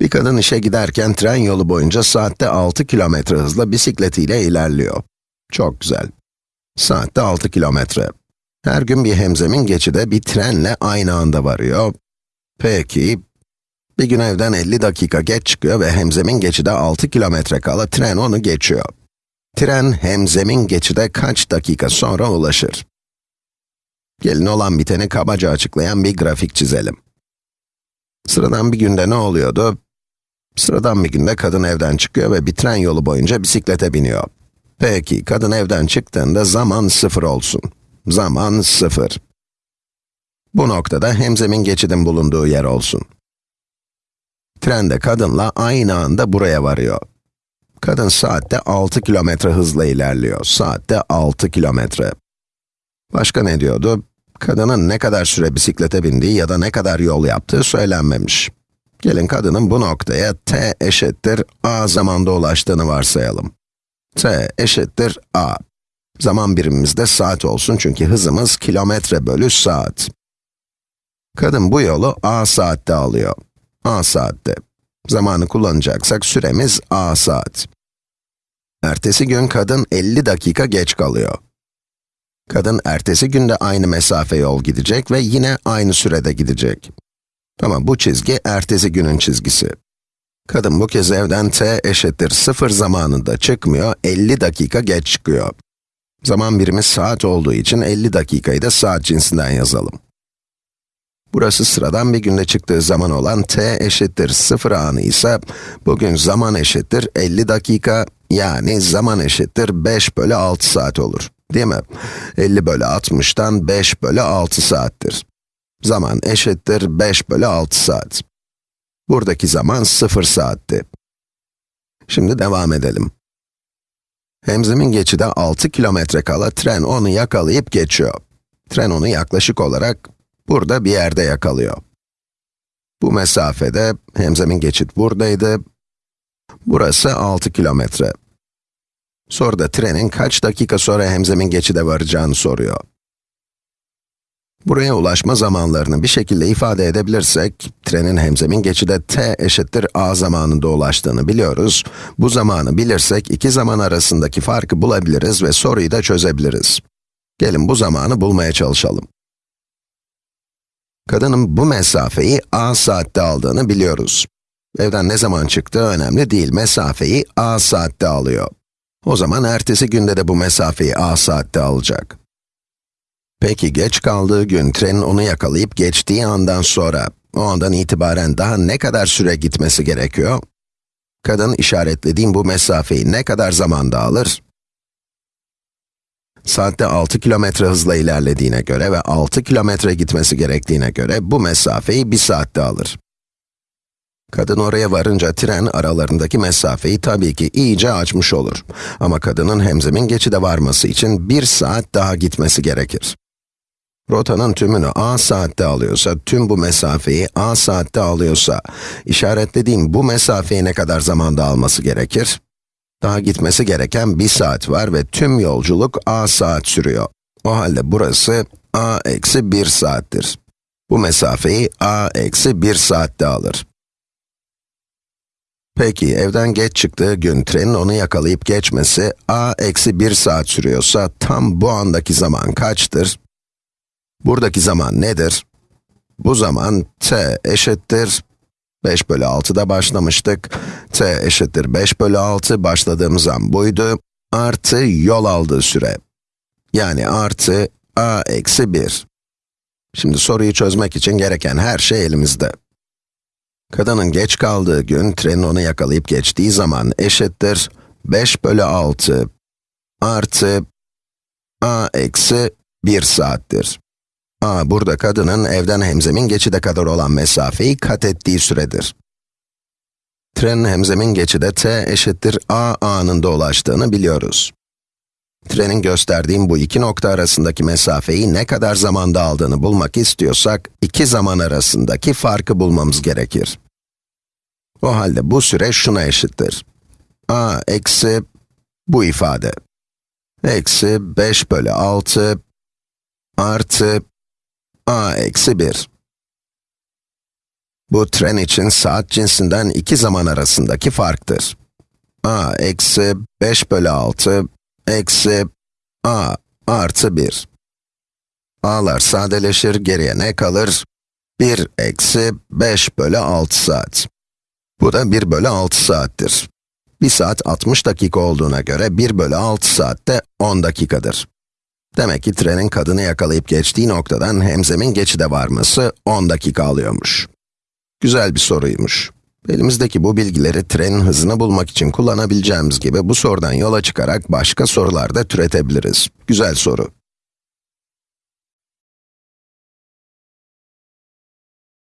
Bir kadın işe giderken tren yolu boyunca saatte 6 kilometre hızla bisikletiyle ilerliyor. Çok güzel. Saatte 6 kilometre. Her gün bir hemzemin geçide bir trenle aynı anda varıyor. Peki, bir gün evden 50 dakika geç çıkıyor ve hemzemin geçide 6 kilometre kala tren onu geçiyor. Tren hemzemin geçide kaç dakika sonra ulaşır? Gelin olan biteni kabaca açıklayan bir grafik çizelim. Sıradan bir günde ne oluyordu? Sıradan bir günde kadın evden çıkıyor ve bir tren yolu boyunca bisiklete biniyor. Peki, kadın evden çıktığında zaman sıfır olsun. Zaman sıfır. Bu noktada hemzemin geçidin bulunduğu yer olsun. Tren de kadınla aynı anda buraya varıyor. Kadın saatte 6 kilometre hızla ilerliyor. Saatte 6 kilometre. Başka ne diyordu? Kadının ne kadar süre bisiklete bindiği ya da ne kadar yol yaptığı söylenmemiş. Gelin kadının bu noktaya t eşittir a zamanda ulaştığını varsayalım. t eşittir a. Zaman birimimiz de saat olsun çünkü hızımız kilometre bölü saat. Kadın bu yolu a saatte alıyor. a saatte. Zamanı kullanacaksak süremiz a saat. Ertesi gün kadın 50 dakika geç kalıyor. Kadın ertesi günde aynı mesafe yol gidecek ve yine aynı sürede gidecek. Ama bu çizgi ertesi günün çizgisi. Kadın bu kez evden t eşittir 0 zamanında çıkmıyor, 50 dakika geç çıkıyor. Zaman birimi saat olduğu için 50 dakikayı da saat cinsinden yazalım. Burası sıradan bir günde çıktığı zaman olan t eşittir 0 anı ise, bugün zaman eşittir 50 dakika, yani zaman eşittir 5 bölü 6 saat olur. Değil mi? 50 bölü 60'tan 5 bölü 6 saattir. Zaman eşittir 5 bölü 6 saat. Buradaki zaman 0 saatti. Şimdi devam edelim. Hemzemin geçide 6 kilometre kala tren onu yakalayıp geçiyor. Tren onu yaklaşık olarak burada bir yerde yakalıyor. Bu mesafede hemzemin geçit buradaydı. Burası 6 kilometre. Soruda trenin kaç dakika sonra hemzemin geçide varacağını soruyor. Buraya ulaşma zamanlarını bir şekilde ifade edebilirsek, trenin hemzemin geçide t eşittir a zamanında ulaştığını biliyoruz. Bu zamanı bilirsek, iki zaman arasındaki farkı bulabiliriz ve soruyu da çözebiliriz. Gelin bu zamanı bulmaya çalışalım. Kadının bu mesafeyi a saatte aldığını biliyoruz. Evden ne zaman çıktığı önemli değil, mesafeyi a saatte alıyor. O zaman ertesi günde de bu mesafeyi a saatte alacak. Peki geç kaldığı gün trenin onu yakalayıp geçtiği andan sonra, o andan itibaren daha ne kadar süre gitmesi gerekiyor? Kadın işaretlediğim bu mesafeyi ne kadar zamanda alır? Saatte 6 kilometre hızla ilerlediğine göre ve 6 kilometre gitmesi gerektiğine göre bu mesafeyi 1 saatte alır. Kadın oraya varınca tren aralarındaki mesafeyi tabii ki iyice açmış olur. Ama kadının hemzemin geçide varması için 1 saat daha gitmesi gerekir. Rotanın tümünü a saatte alıyorsa, tüm bu mesafeyi a saatte alıyorsa, işaretlediğim bu mesafeyi ne kadar zamanda alması gerekir? Daha gitmesi gereken bir saat var ve tüm yolculuk a saat sürüyor. O halde burası a eksi 1 saattir. Bu mesafeyi a eksi 1 saatte alır. Peki, evden geç çıktığı gün trenin onu yakalayıp geçmesi a eksi 1 saat sürüyorsa, tam bu andaki zaman kaçtır? Buradaki zaman nedir? Bu zaman t eşittir 5 bölü 6'da başlamıştık. t eşittir 5 bölü 6, başladığımız an buydu. Artı yol aldığı süre. Yani artı a eksi 1. Şimdi soruyu çözmek için gereken her şey elimizde. Kadının geç kaldığı gün, trenin onu yakalayıp geçtiği zaman eşittir 5 bölü 6 artı a eksi 1 saattir. A, burada kadının evden hemzemin geçide kadar olan mesafeyi kat ettiği süredir. Trenin hemzemin geçide t eşittir a anında ulaştığını biliyoruz. Trenin gösterdiğim bu iki nokta arasındaki mesafeyi ne kadar zamanda aldığını bulmak istiyorsak, iki zaman arasındaki farkı bulmamız gerekir. O halde bu süre şuna eşittir. a eksi bu ifade. Eksi 5 bölü 6 artı a eksi 1. Bu tren için saat cinsinden iki zaman arasındaki farktır. a eksi 5 bölü 6 eksi a artı 1. a'lar sadeleşir, geriye ne kalır? 1 eksi 5 bölü 6 saat. Bu da 1 bölü 6 saattir. 1 saat 60 dakika olduğuna göre 1 bölü 6 saat de 10 dakikadır. Demek ki trenin kadını yakalayıp geçtiği noktadan hemzemin geçide varması 10 dakika alıyormuş. Güzel bir soruymuş. Elimizdeki bu bilgileri trenin hızını bulmak için kullanabileceğimiz gibi bu sorudan yola çıkarak başka sorular da türetebiliriz. Güzel soru.